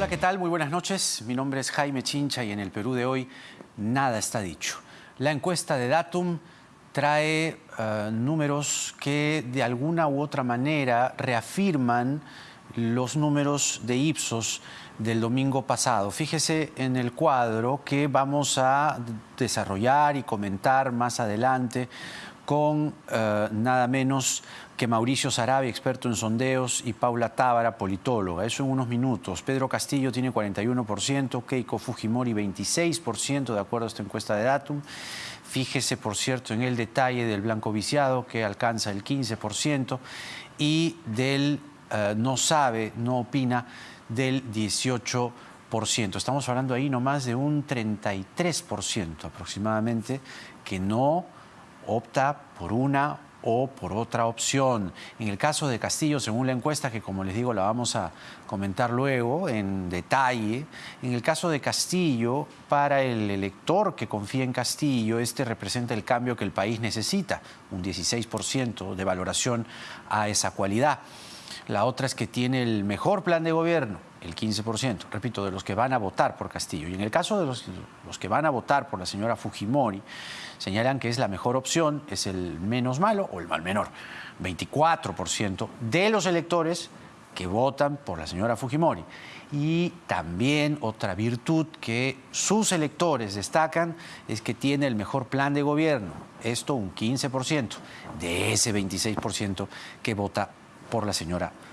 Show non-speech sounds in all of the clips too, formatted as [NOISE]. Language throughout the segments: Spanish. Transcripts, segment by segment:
Hola, ¿qué tal? Muy buenas noches. Mi nombre es Jaime Chincha y en el Perú de hoy nada está dicho. La encuesta de Datum trae uh, números que de alguna u otra manera reafirman los números de Ipsos del domingo pasado. Fíjese en el cuadro que vamos a desarrollar y comentar más adelante con uh, nada menos que Mauricio Sarabia, experto en sondeos, y Paula Tábara, politóloga. Eso en unos minutos. Pedro Castillo tiene 41%, Keiko Fujimori 26%, de acuerdo a esta encuesta de Datum. Fíjese, por cierto, en el detalle del blanco viciado, que alcanza el 15%, y del uh, no sabe, no opina, del 18%. Estamos hablando ahí nomás de un 33% aproximadamente que no opta por una o por otra opción. En el caso de Castillo, según la encuesta, que como les digo la vamos a comentar luego en detalle, en el caso de Castillo, para el elector que confía en Castillo, este representa el cambio que el país necesita, un 16% de valoración a esa cualidad. La otra es que tiene el mejor plan de gobierno, el 15%, repito, de los que van a votar por Castillo. Y en el caso de los, que van a votar por la señora Fujimori, señalan que es la mejor opción, es el menos malo o el mal menor. 24% de los electores que votan por la señora Fujimori. Y también otra virtud que sus electores destacan es que tiene el mejor plan de gobierno, esto un 15% de ese 26% que vota por la señora Fujimori.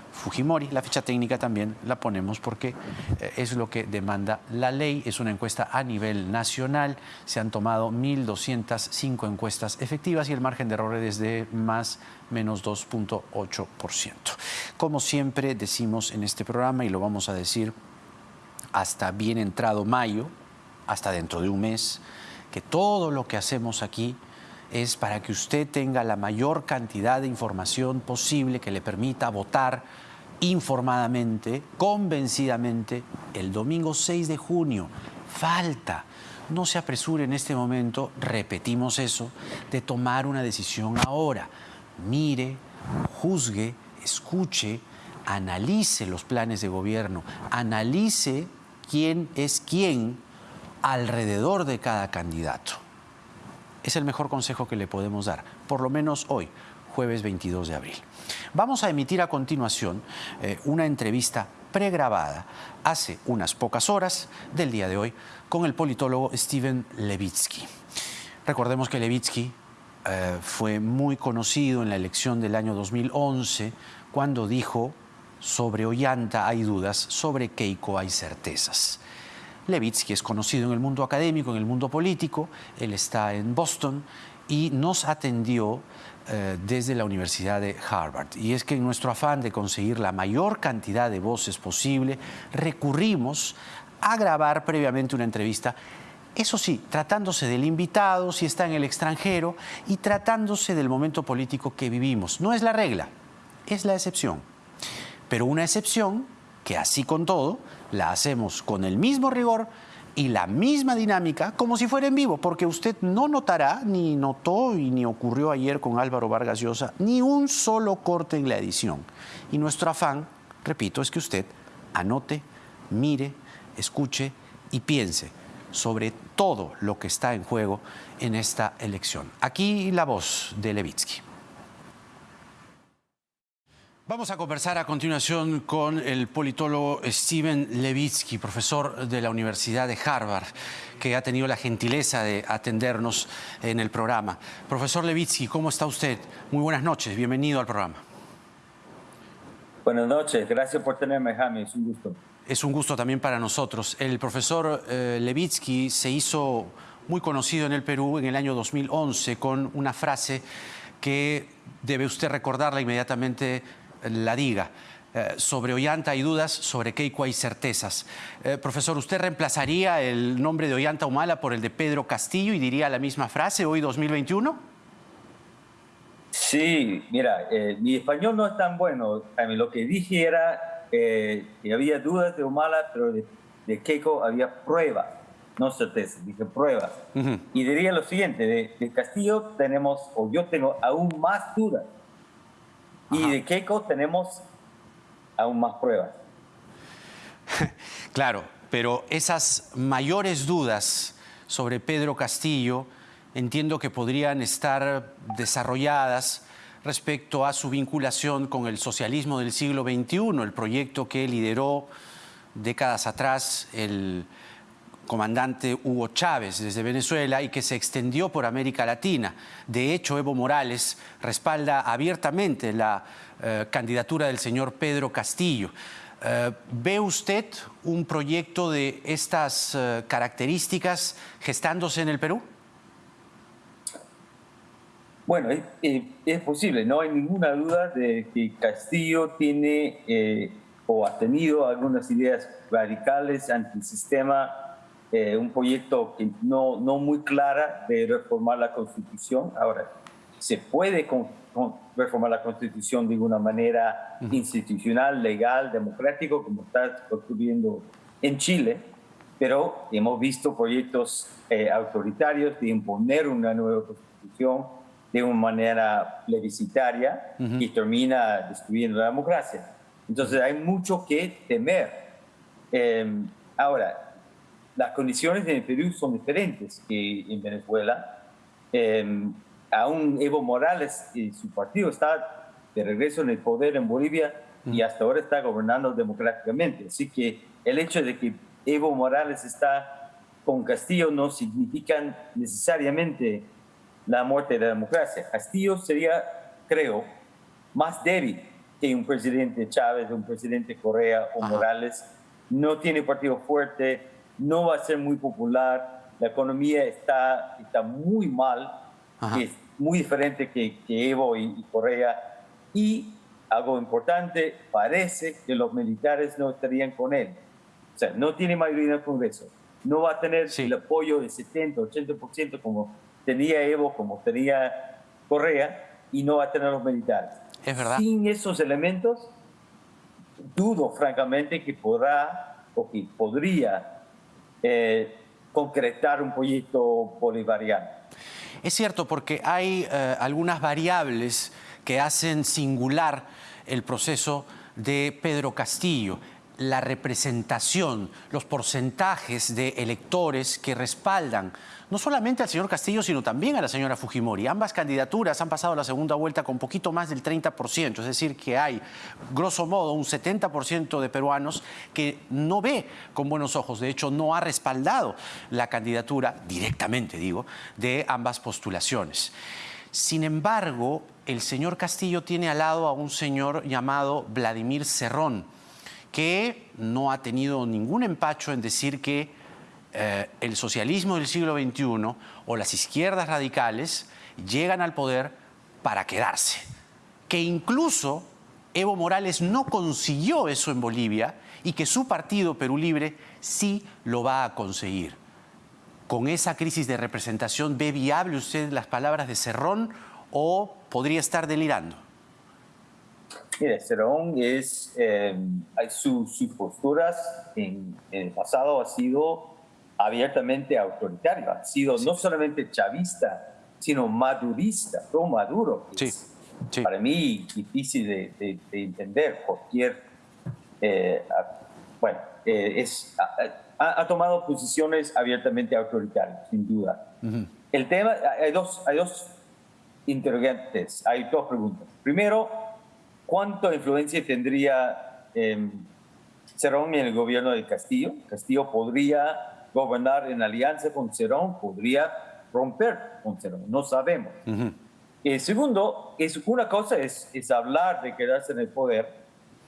La ficha técnica también la ponemos porque eh, es lo que demanda la ley. Es una encuesta a nivel nacional. Se han tomado 1.205 encuestas efectivas y el margen de error es de más menos 2.8%. Como siempre decimos en este programa y lo vamos a decir hasta bien entrado mayo, hasta dentro de un mes, que todo lo que hacemos aquí es para que usted tenga la mayor cantidad de información posible que le permita votar informadamente, convencidamente, el domingo 6 de junio. Falta. No se apresure en este momento, repetimos eso, de tomar una decisión ahora. Mire, juzgue, escuche, analice los planes de gobierno, analice quién es quién alrededor de cada candidato. Es el mejor consejo que le podemos dar, por lo menos hoy, jueves 22 de abril. Vamos a emitir a continuación eh, una entrevista pregrabada hace unas pocas horas del día de hoy con el politólogo Steven Levitsky. Recordemos que Levitsky eh, fue muy conocido en la elección del año 2011 cuando dijo sobre Ollanta hay dudas, sobre Keiko hay certezas. Levitsky es conocido en el mundo académico, en el mundo político, él está en Boston y nos atendió eh, desde la Universidad de Harvard. Y es que en nuestro afán de conseguir la mayor cantidad de voces posible, recurrimos a grabar previamente una entrevista eso sí, tratándose del invitado, si está en el extranjero, y tratándose del momento político que vivimos. No es la regla, es la excepción. Pero una excepción que así con todo, la hacemos con el mismo rigor y la misma dinámica como si fuera en vivo, porque usted no notará, ni notó y ni ocurrió ayer con Álvaro Vargas Llosa, ni un solo corte en la edición. Y nuestro afán, repito, es que usted anote, mire, escuche y piense sobre todo lo que está en juego en esta elección. Aquí la voz de Levitsky. Vamos a conversar a continuación con el politólogo Steven Levitsky, profesor de la Universidad de Harvard, que ha tenido la gentileza de atendernos en el programa. Profesor Levitsky, ¿cómo está usted? Muy buenas noches, bienvenido al programa. Buenas noches, gracias por tenerme, Jaime, es un gusto. Es un gusto también para nosotros. El profesor eh, Levitsky se hizo muy conocido en el Perú en el año 2011 con una frase que debe usted recordarla inmediatamente la diga. Eh, sobre Ollanta hay dudas, sobre Keiko hay certezas. Eh, profesor, ¿usted reemplazaría el nombre de Ollanta Humala por el de Pedro Castillo y diría la misma frase hoy 2021? Sí, mira, eh, mi español no es tan bueno. Lo que dije era que había dudas de Humala, pero de, Keiko había pruebas, no certezas, dije pruebas. Y diría lo siguiente, de, de Castillo tenemos, o yo tengo aún más dudas y de Keiko tenemos aún más pruebas. [LAUGHS] claro, pero esas mayores dudas sobre Pedro Castillo entiendo que podrían estar desarrolladas respecto a su vinculación con el socialismo del siglo XXI, el proyecto que lideró décadas atrás el comandante Hugo Chávez desde Venezuela y que se extendió por América Latina. De hecho, Evo Morales respalda abiertamente la eh, candidatura del señor Pedro Castillo. Eh, ¿Ve usted un proyecto de estas eh, características gestándose en el Perú? Bueno, es, posible, no hay ninguna duda de que Castillo tiene o ha tenido algunas ideas radicales antisistema, eh, un proyecto que no, no muy clara de reformar la Constitución. Ahora, se puede reformar la Constitución de una manera institucional, legal, democrático, como está ocurriendo en Chile, pero hemos visto proyectos eh, autoritarios de imponer una nueva Constitución de una manera plebiscitaria y termina destruyendo la democracia. Entonces hay mucho que temer. Em, ahora, las condiciones en el Perú son diferentes que en Venezuela. Eh, aún Evo Morales y su partido está de regreso en el poder en Bolivia y hasta ahora está gobernando democráticamente. Así que el hecho de que Evo Morales está con Castillo no significa necesariamente la muerte de la democracia. Castillo sería, creo, más débil que un presidente Chávez, un presidente Correa o Morales. No tiene partido fuerte, no va a ser muy popular, la economía está, está muy mal, es muy diferente que, Evo y, Correa. Y algo importante, parece que los militares no estarían con él. O sea, no tiene mayoría en el Congreso. No va a tener el apoyo de 70, 80% como tenía Evo como tenía Correa y no va a tener los militares. Es verdad. Sin esos elementos, dudo francamente que podrá o que podría eh, concretar un proyecto bolivariano. Es cierto, porque hay eh, algunas variables que hacen singular el proceso de Pedro Castillo la representación, los porcentajes de electores que respaldan no solamente al señor Castillo, sino también a la señora Fujimori. Ambas candidaturas han pasado la segunda vuelta con poquito más del 30%, es decir, que hay, grosso modo, un 70% de peruanos que no ve con buenos ojos, de hecho, no ha respaldado la candidatura, directamente digo, de ambas postulaciones. Sin embargo, el señor Castillo tiene al lado a un señor llamado Vladimir Cerrón, que no ha tenido ningún empacho en decir que eh, el socialismo del siglo XXI o las izquierdas radicales llegan al poder para quedarse. Que incluso Evo Morales no consiguió eso en Bolivia y que su partido Perú Libre sí lo va a conseguir. Con esa crisis de representación, ¿ve viable usted las palabras de Cerrón o podría estar delirando? Mire, Cerón es, eh, sus posturas en, el pasado ha sido abiertamente autoritario, ha sido no solamente chavista, sino madurista, pro Maduro. Sí, Para mí difícil de, entender cualquier, eh, bueno, eh, es, ha, tomado posiciones abiertamente autoritarias, sin duda. El tema, hay dos, hay dos interrogantes, hay dos preguntas. Primero, ¿Cuánta influencia tendría eh, Cerón en el gobierno de Castillo? Castillo podría gobernar en alianza con Cerón, podría romper con Cerón, no sabemos. Eh, segundo, es, una cosa es, es hablar de quedarse en el poder,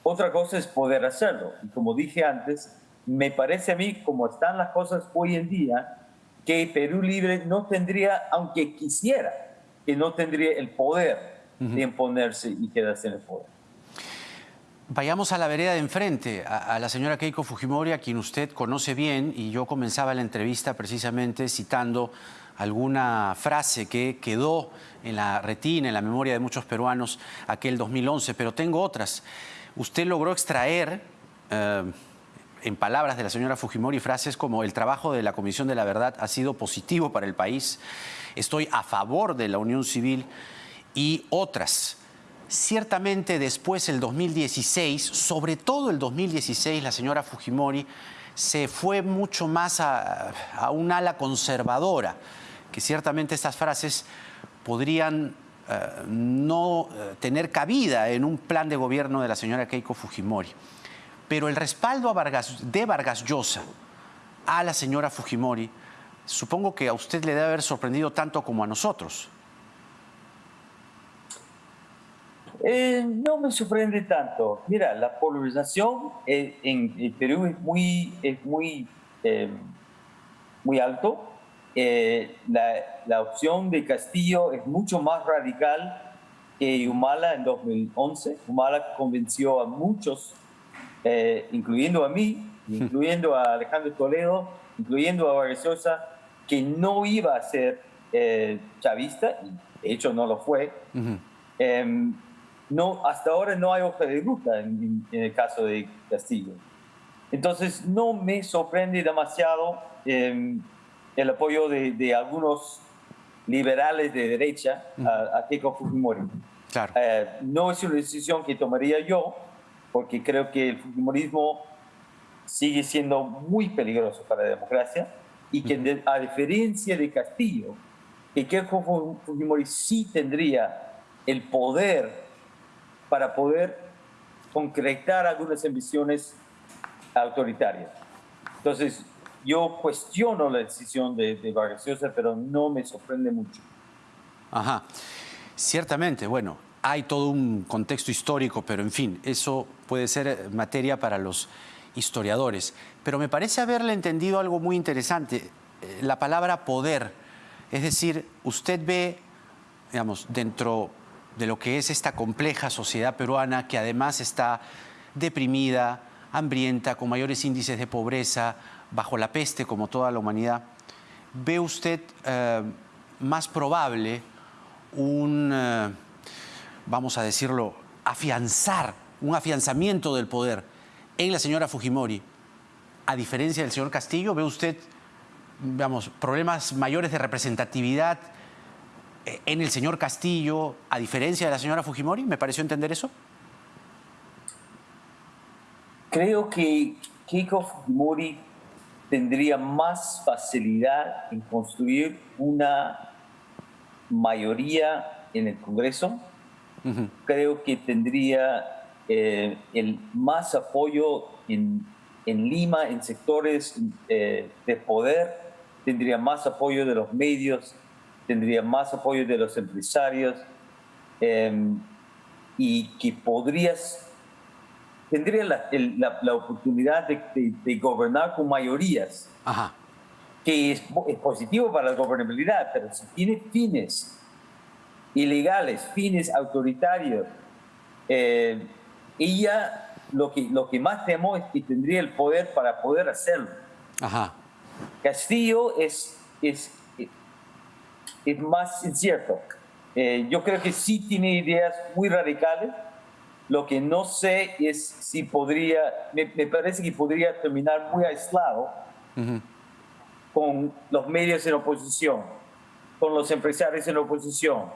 otra cosa es poder hacerlo. Y como dije antes, me parece a mí, como están las cosas hoy en día, que Perú Libre no tendría, aunque quisiera, que no tendría el poder de imponerse y quedarse en el poder. Vayamos a la vereda de enfrente, a, la señora Keiko Fujimori, a quien usted conoce bien, y yo comenzaba la entrevista precisamente citando alguna frase que quedó en la retina, en la memoria de muchos peruanos aquel 2011, pero tengo otras. Usted logró extraer, eh, en palabras de la señora Fujimori, frases como el trabajo de la Comisión de la Verdad ha sido positivo para el país, estoy a favor de la unión civil y otras. Ciertamente después, el 2016, sobre todo el 2016, la señora Fujimori se fue mucho más a, un ala conservadora, que ciertamente estas frases podrían eh, no eh, tener cabida en un plan de gobierno de la señora Keiko Fujimori. Pero el respaldo de Vargas Llosa a la señora Fujimori, supongo que a usted le debe haber sorprendido tanto como a nosotros. Eh, no me sorprende tanto. Mira, la polarización en, el Perú es muy, es muy, em, muy alto. Eh, la, la, opción de Castillo es mucho más radical que Humala en 2011. Humala convenció a muchos, eh, incluyendo a mí, [LAUGHS] incluyendo a Alejandro Toledo, incluyendo a Vargas que no iba a ser chavista, y de hecho no lo fue no, hasta ahora no hay hoja de ruta en, el caso de Castillo. Entonces, no me sorprende demasiado em, el apoyo de, algunos liberales de derecha a, Keiko Fujimori. Eh, no es una decisión que tomaría yo, porque creo que el Fujimorismo sigue siendo muy peligroso para la democracia y que, a diferencia de Castillo, que Keiko Fujimori sí tendría el poder para poder concretar algunas ambiciones autoritarias. Entonces, yo cuestiono la decisión de, de Vargas Llosa, pero no me sorprende mucho. Ajá, ciertamente, bueno, hay todo un contexto histórico, pero en fin, eso puede ser materia para los historiadores. Pero me parece haberle entendido algo muy interesante, eh, la palabra poder. Es decir, usted ve, digamos, dentro de lo que es esta compleja sociedad peruana que además está deprimida, hambrienta, con mayores índices de pobreza, bajo la peste como toda la humanidad, ¿ve usted eh, más probable un, eh, vamos a decirlo, afianzar, un afianzamiento del poder en la señora Fujimori, a diferencia del señor Castillo? ¿Ve usted, vamos, problemas mayores de representatividad en el señor Castillo, a diferencia de la señora Fujimori? ¿Me pareció entender eso? Creo que Keiko Fujimori tendría más facilidad en construir una mayoría en el Congreso. Creo que tendría eh, el más apoyo en, Lima, en sectores eh, de poder, tendría más apoyo de los medios, tendría más apoyo de los empresarios em, y que podrías, tendría la, oportunidad de, gobernar con mayorías, que es, positivo para la gobernabilidad, pero si tiene fines ilegales, fines autoritarios, eh, ella lo que, lo que más temo es que tendría el poder para poder hacerlo. Castillo es, es es más incierto. Eh, yo creo que sí tiene ideas muy radicales. Lo que no sé es si podría, me, parece que podría terminar muy aislado con los medios en oposición, con los empresarios en oposición,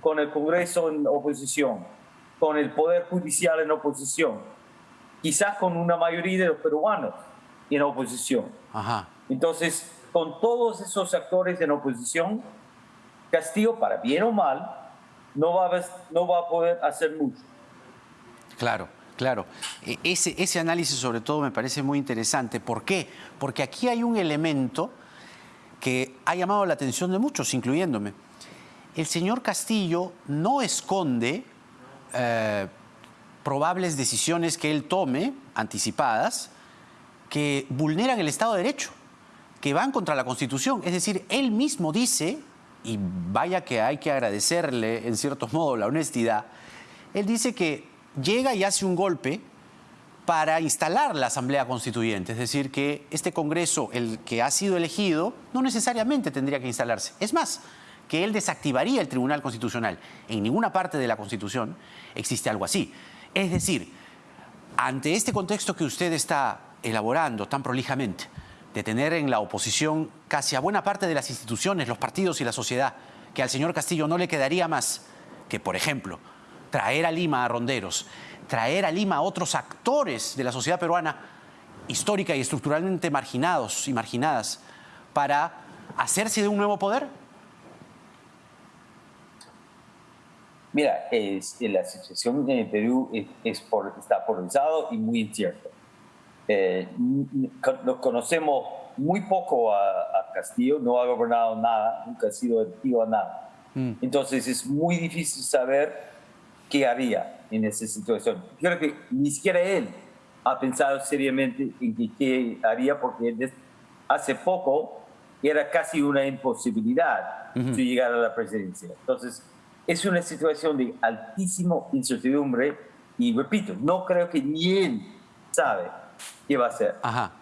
con el Congreso en oposición, con el Poder Judicial en oposición, quizás con una mayoría de los peruanos en oposición. Entonces, con todos esos actores en oposición, Castillo, para bien o mal, no va a, poder hacer mucho. Claro. Claro, e, ese, ese análisis sobre todo me parece muy interesante. ¿Por qué? Porque aquí hay un elemento que ha llamado la atención de muchos, incluyéndome. El señor Castillo no esconde eh, probables decisiones que él tome, anticipadas, que vulneran el Estado de Derecho, que van contra la Constitución. Es decir, él mismo dice y vaya que hay que agradecerle en cierto modo la honestidad, él dice que llega y hace un golpe para instalar la Asamblea Constituyente, es decir, que este Congreso, el que ha sido elegido, no necesariamente tendría que instalarse. Es más, que él desactivaría el Tribunal Constitucional. En ninguna parte de la Constitución existe algo así. Es decir, ante este contexto que usted está elaborando tan prolijamente, de tener en la oposición casi a buena parte de las instituciones, los partidos y la sociedad, que al señor Castillo no le quedaría más que, por ejemplo, traer a Lima a ronderos, traer a Lima a otros actores de la sociedad peruana histórica y estructuralmente marginados y marginadas para hacerse de un nuevo poder? Mira, la situación en Perú es, por, está polarizado y muy incierto. Eh, nos conocemos muy poco a, Castillo, no ha gobernado nada, nunca ha sido efectivo a nada. Mm. Entonces es muy difícil saber qué haría en esa situación. Creo que ni siquiera él ha pensado seriamente en qué haría porque hace poco era casi una imposibilidad llegar a la presidencia. Entonces es una situación de altísimo incertidumbre y repito, no creo que ni él sabe qué va a hacer. Ajá.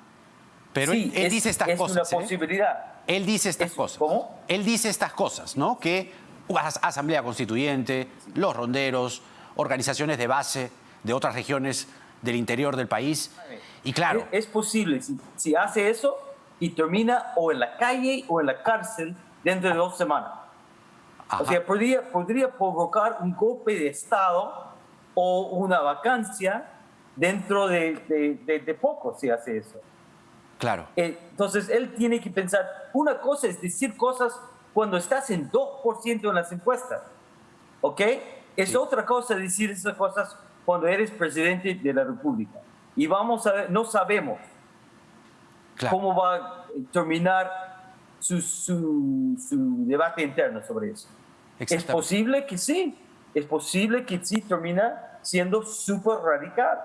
Pero él, dice estas cosas. Es una ¿eh? posibilidad. Él dice estas cosas. ¿Cómo? Él dice estas cosas, ¿no? Que Asamblea Constituyente, los ronderos, organizaciones de base de otras regiones del interior del país. Y claro. Es, posible, si, hace eso y termina o en la calle o en la cárcel dentro de dos semanas. O sea, podría, podría provocar un golpe de Estado o una vacancia dentro de, de poco si hace eso. Claro. Eh, entonces, él tiene que pensar, una cosa es decir cosas cuando estás en 2% en las encuestas, ¿ok? Es otra cosa decir esas cosas cuando eres presidente de la República. Y vamos a ver, no sabemos cómo va a terminar su, su, su, debate interno sobre eso. Es posible que sí, es posible que sí termina siendo súper radical,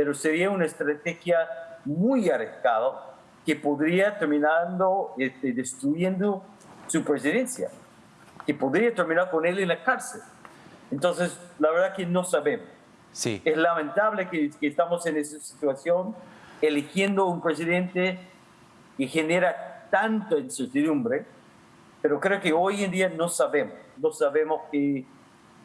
pero sería una estrategia muy arriesgada que podría terminando este, destruyendo su presidencia, que podría terminar con él en la cárcel. Entonces, la verdad que no sabemos. Sí. Es lamentable que, estamos en esa situación, eligiendo un presidente que genera tanta incertidumbre, pero creo que hoy en día no sabemos, no sabemos qué,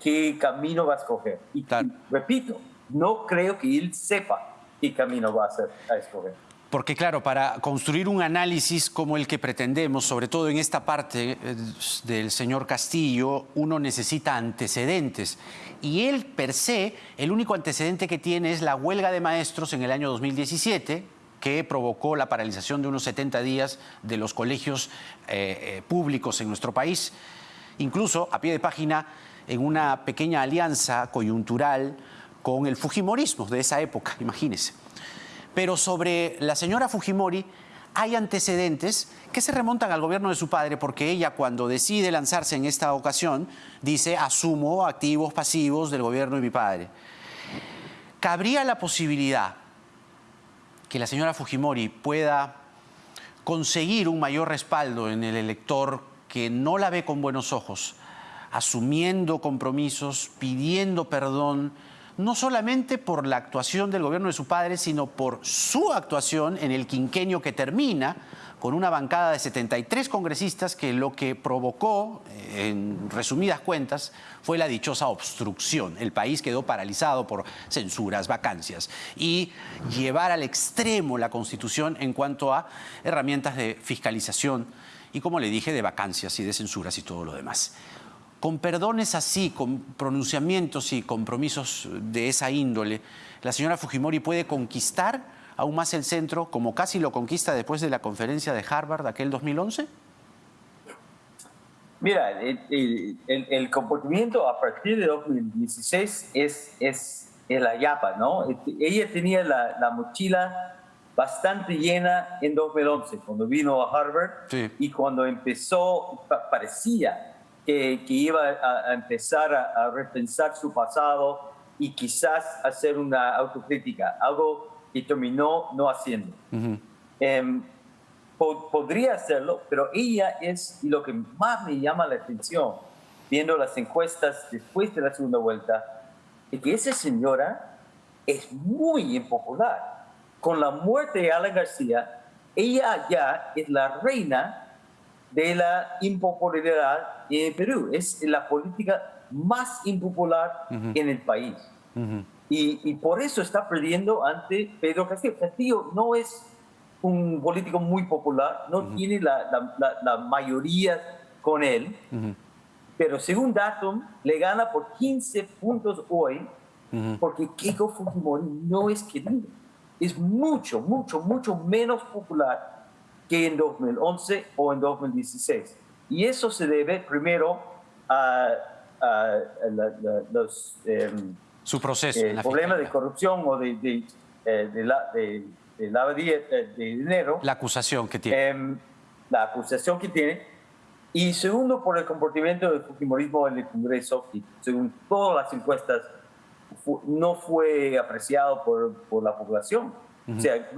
qué camino va a escoger. Y, y repito, no creo que él sepa qué camino va a, hacer, a escoger. Porque claro, para construir un análisis como el que pretendemos, sobre todo en esta parte eh, del señor Castillo, uno necesita antecedentes. Y él, per se, el único antecedente que tiene es la huelga de maestros en el año 2017, que provocó la paralización de unos 70 días de los colegios eh, eh, públicos en nuestro país. Incluso, a pie de página, en una pequeña alianza coyuntural con el Fujimorismo de esa época, imagínense. Pero sobre la señora Fujimori hay antecedentes que se remontan al gobierno de su padre, porque ella cuando decide lanzarse en esta ocasión, dice, asumo activos pasivos del gobierno de mi padre. ¿Cabría la posibilidad que la señora Fujimori pueda conseguir un mayor respaldo en el elector que no la ve con buenos ojos, asumiendo compromisos, pidiendo perdón, no solamente por la actuación del gobierno de su padre, sino por su actuación en el quinquenio que termina con una bancada de 73 congresistas que lo que provocó, eh, en resumidas cuentas, fue la dichosa obstrucción. El país quedó paralizado por censuras, vacancias y llevar al extremo la Constitución en cuanto a herramientas de fiscalización y, como le dije, de vacancias y de censuras y todo lo demás. Con perdones así, con pronunciamientos y compromisos de esa índole, la señora Fujimori puede conquistar aún más el centro, como casi lo conquista después de la conferencia de Harvard aquel 2011? Mira, el, comportamiento a partir de 2016 es, es, la yapa, ¿no? Este, ella tenía la, mochila bastante llena en 2011, cuando vino a Harvard y cuando empezó, parecía que, iba a, empezar a, repensar su pasado y quizás hacer una autocrítica, algo que terminó no haciendo. Em, podría hacerlo, pero ella es lo que más me llama la atención, viendo las encuestas después de la segunda vuelta, es que esa señora es muy impopular. Con la muerte de Alan García, ella ya es la reina de la impopularidad en Perú. Es la política más impopular en el país. y, por eso está perdiendo ante Pedro Castillo. Castillo no es un político muy popular, no tiene la, la, mayoría con él, Pero según Datum, le gana por 15 puntos hoy, porque Keiko Fujimori no es querido. Es mucho, mucho, mucho menos popular que en 2011 o en 2016. Y eso se debe primero a, los em, Su proceso, eh, problemas de corrupción o de, de, eh, de, la, de, de, dinero. La acusación que tiene. Em, la acusación que tiene y segundo, por el comportamiento del Fujimorismo en el Congreso, que según todas las encuestas no fue apreciado por, por la población. O sea,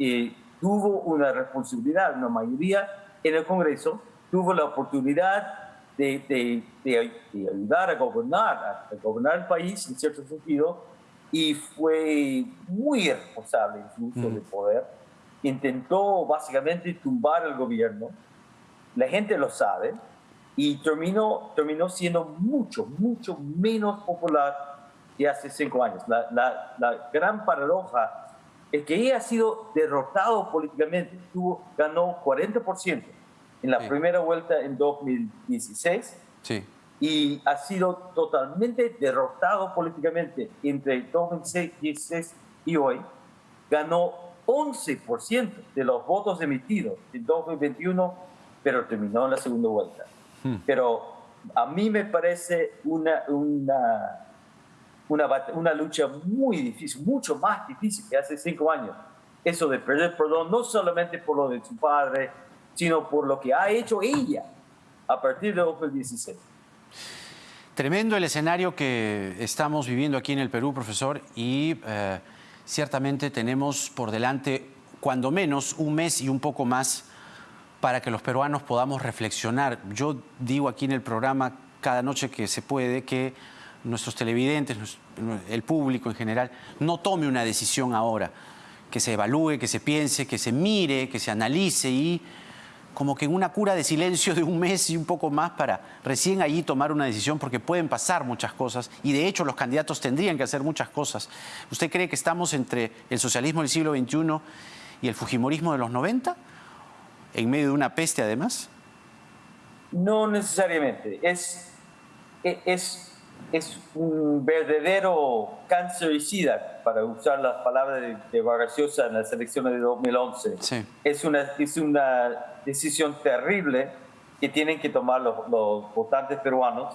eh, tuvo una responsabilidad, una mayoría en el Congreso, tuvo la oportunidad de, de, ayudar a gobernar, a, gobernar el país en cierto sentido, y fue muy irresponsable en su uso de poder. Intentó básicamente tumbar el gobierno la gente lo sabe y terminó, terminó siendo mucho, mucho menos popular que hace cinco años. La, la, la gran paradoja es que ha sido derrotado políticamente. Tuvo, ganó 40% en la primera vuelta en 2016 sí. y ha sido totalmente derrotado políticamente entre 2016 y hoy. Ganó 11% de los votos emitidos en 2021 pero terminó en la segunda vuelta. Hmm. Pero a mí me parece una, una, una, una, lucha muy difícil, mucho más difícil que hace cinco años. Eso de perder perdón, no solamente por lo de su padre, sino por lo que ha hecho ella a partir de 2016. Tremendo el escenario que estamos viviendo aquí en el Perú, profesor, y eh, ciertamente tenemos por delante, cuando menos, un mes y un poco más para que los peruanos podamos reflexionar. Yo digo aquí en el programa cada noche que se puede que nuestros televidentes, el público en general, no tome una decisión ahora, que se evalúe, que se piense, que se mire, que se analice y como que en una cura de silencio de un mes y un poco más para recién allí tomar una decisión porque pueden pasar muchas cosas y de hecho los candidatos tendrían que hacer muchas cosas. ¿Usted cree que estamos entre el socialismo del siglo XXI y el fujimorismo de los 90? en medio de una peste además? No necesariamente. Es, e, es, es un verdadero cancericida, para usar las palabras de, de en las elecciones de 2011. Sí. Es, una, es una decisión terrible que tienen que tomar los, los votantes peruanos,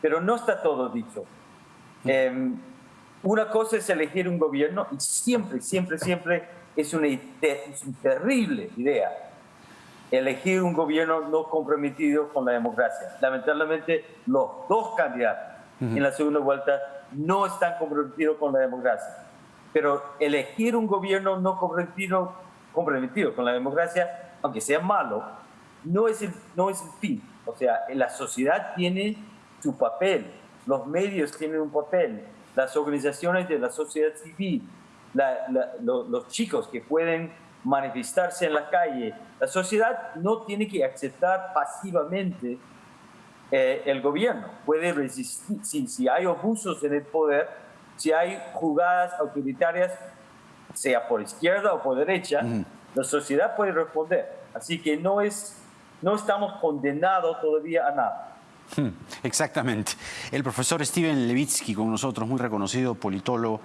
pero no está todo dicho. Mm. Em, una cosa es elegir un gobierno y siempre, siempre, siempre es una, es una terrible idea elegir un gobierno no comprometido con la democracia. Lamentablemente, los dos candidatos en la segunda vuelta no están comprometidos con la democracia. Pero elegir un gobierno no comprometido, comprometido con la democracia, aunque sea malo, no es, el, no es el fin. O sea, la sociedad tiene su papel, los medios tienen un papel, las organizaciones de la sociedad civil, los chicos que pueden manifestarse en la calle. La sociedad no tiene que aceptar pasivamente eh, el gobierno. Puede resistir si, hay abusos en el poder, si hay jugadas autoritarias, sea por izquierda o por derecha, la sociedad puede responder. Así que no, es, no estamos condenados todavía a nada. Hmm, exactamente. El profesor Steven Levitsky con nosotros, muy reconocido politólogo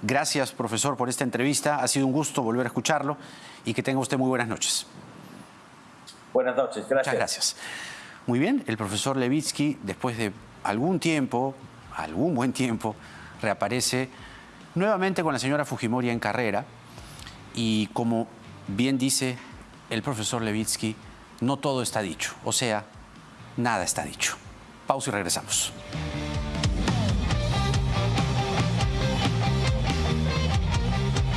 Gracias, profesor, por esta entrevista. Ha sido un gusto volver a escucharlo y que tenga usted muy buenas noches. Buenas noches, gracias. Muchas gracias. Muy bien, el profesor Levitsky, después de algún tiempo, algún buen tiempo, reaparece nuevamente con la señora Fujimori en carrera y como bien dice el profesor Levitsky, no todo está dicho, o sea, nada está dicho. Pausa y regresamos.